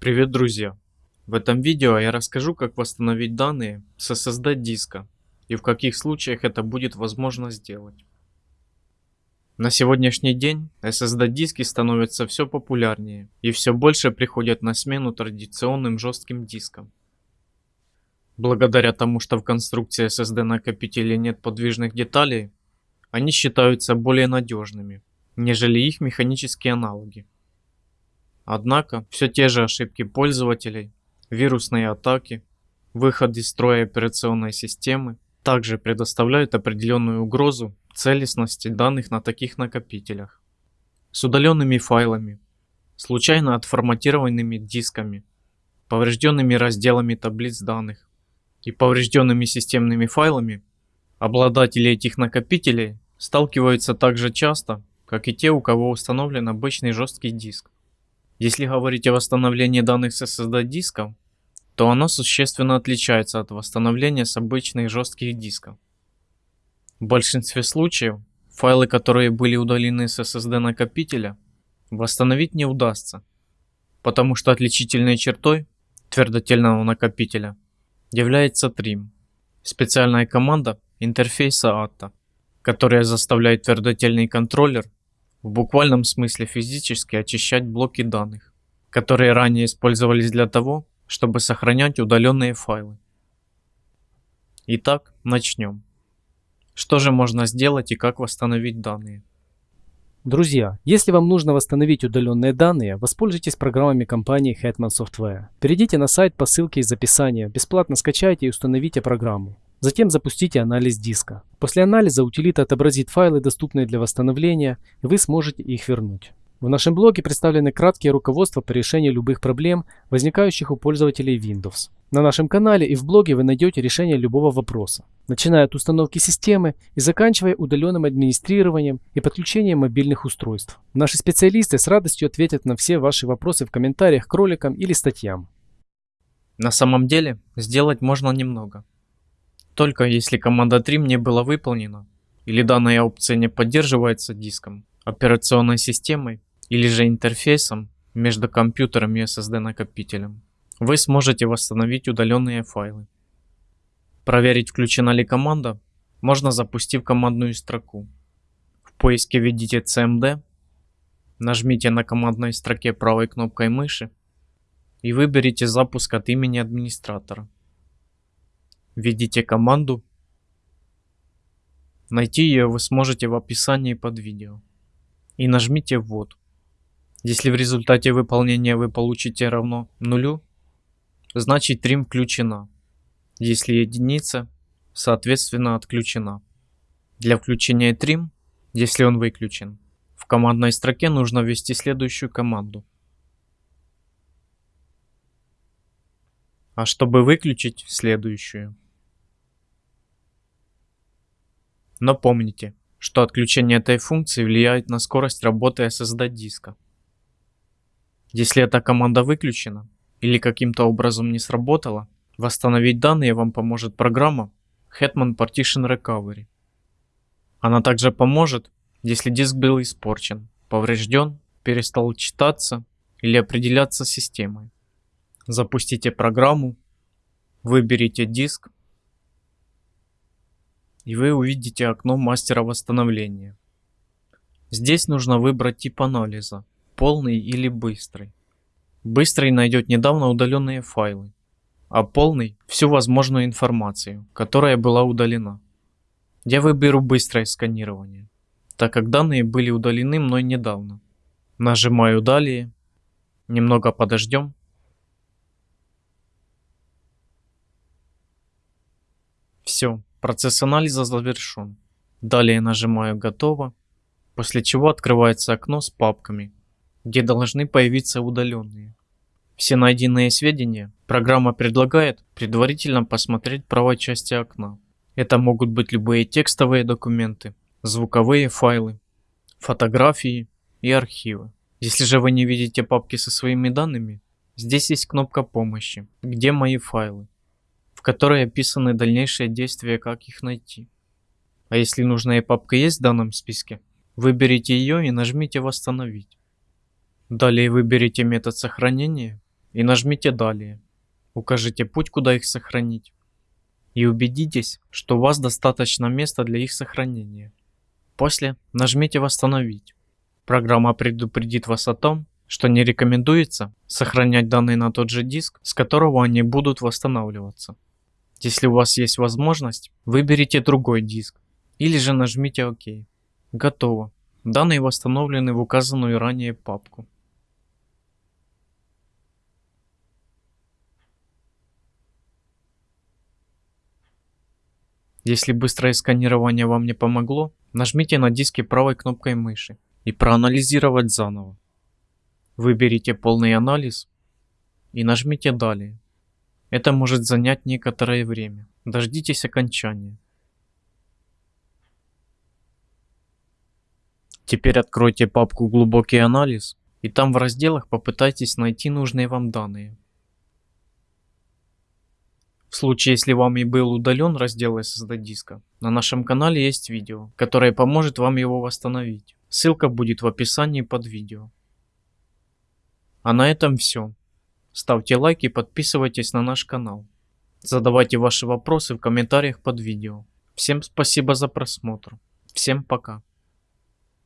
Привет, друзья! В этом видео я расскажу, как восстановить данные с SSD диска и в каких случаях это будет возможно сделать. На сегодняшний день SSD диски становятся все популярнее и все больше приходят на смену традиционным жестким дискам. Благодаря тому, что в конструкции SSD накопителей нет подвижных деталей, они считаются более надежными, нежели их механические аналоги. Однако, все те же ошибки пользователей, вирусные атаки, выход из строя операционной системы также предоставляют определенную угрозу целостности данных на таких накопителях. С удаленными файлами, случайно отформатированными дисками, поврежденными разделами таблиц данных и поврежденными системными файлами, обладатели этих накопителей сталкиваются так же часто, как и те, у кого установлен обычный жесткий диск. Если говорить о восстановлении данных с SSD диска, то оно существенно отличается от восстановления с обычных жестких дисков. В большинстве случаев файлы, которые были удалены с SSD накопителя, восстановить не удастся, потому что отличительной чертой твердотельного накопителя является trim, специальная команда интерфейса ATA, которая заставляет твердотельный контроллер в буквальном смысле физически очищать блоки данных, которые ранее использовались для того, чтобы сохранять удаленные файлы. Итак, начнем. Что же можно сделать и как восстановить данные? Друзья, если вам нужно восстановить удаленные данные, воспользуйтесь программами компании Hetman Software. Перейдите на сайт по ссылке из описания, бесплатно скачайте и установите программу. Затем запустите анализ диска. После анализа утилита отобразит файлы, доступные для восстановления, и вы сможете их вернуть. В нашем блоге представлены краткие руководства по решению любых проблем, возникающих у пользователей Windows. На нашем канале и в блоге вы найдете решение любого вопроса, начиная от установки системы и заканчивая удаленным администрированием и подключением мобильных устройств. Наши специалисты с радостью ответят на все ваши вопросы в комментариях к роликам или статьям. На самом деле, сделать можно немного. Только если команда trim не была выполнена, или данная опция не поддерживается диском, операционной системой или же интерфейсом между компьютером и SSD накопителем, вы сможете восстановить удаленные файлы. Проверить включена ли команда можно запустив командную строку. В поиске введите cmd, нажмите на командной строке правой кнопкой мыши и выберите запуск от имени администратора. Введите команду. Найти ее вы сможете в описании под видео. И нажмите «Ввод». Если в результате выполнения вы получите равно нулю, значит трим включена. Если единица, соответственно отключена. Для включения трим, если он выключен, в командной строке нужно ввести следующую команду. А чтобы выключить следующую. Но помните, что отключение этой функции влияет на скорость работы SSD диска. Если эта команда выключена или каким-то образом не сработала, восстановить данные вам поможет программа Hetman Partition Recovery. Она также поможет, если диск был испорчен, поврежден, перестал читаться или определяться системой. Запустите программу, выберите диск и вы увидите окно мастера восстановления. Здесь нужно выбрать тип анализа полный или быстрый. Быстрый найдет недавно удаленные файлы, а полный всю возможную информацию, которая была удалена. Я выберу быстрое сканирование, так как данные были удалены мной недавно. Нажимаю далее, немного подождем. Все, процесс анализа завершен. Далее нажимаю готово, после чего открывается окно с папками, где должны появиться удаленные. Все найденные сведения программа предлагает предварительно посмотреть правой части окна. Это могут быть любые текстовые документы, звуковые файлы, фотографии и архивы. Если же вы не видите папки со своими данными, здесь есть кнопка помощи, где мои файлы, в которой описаны дальнейшие действия, как их найти. А если нужная папка есть в данном списке, выберите ее и нажмите восстановить. Далее выберите метод сохранения и нажмите «Далее». Укажите путь, куда их сохранить. И убедитесь, что у вас достаточно места для их сохранения. После нажмите «Восстановить». Программа предупредит вас о том, что не рекомендуется сохранять данные на тот же диск, с которого они будут восстанавливаться. Если у вас есть возможность, выберите другой диск или же нажмите ОК. Готово. Данные восстановлены в указанную ранее папку. Если быстрое сканирование вам не помогло, нажмите на диске правой кнопкой мыши и проанализировать заново. Выберите полный анализ и нажмите «Далее». Это может занять некоторое время. Дождитесь окончания. Теперь откройте папку «Глубокий анализ» и там в разделах попытайтесь найти нужные вам данные. В случае, если вам и был удален раздел SSD диска, на нашем канале есть видео, которое поможет вам его восстановить. Ссылка будет в описании под видео. А на этом все. Ставьте лайк и подписывайтесь на наш канал. Задавайте ваши вопросы в комментариях под видео. Всем спасибо за просмотр. Всем пока.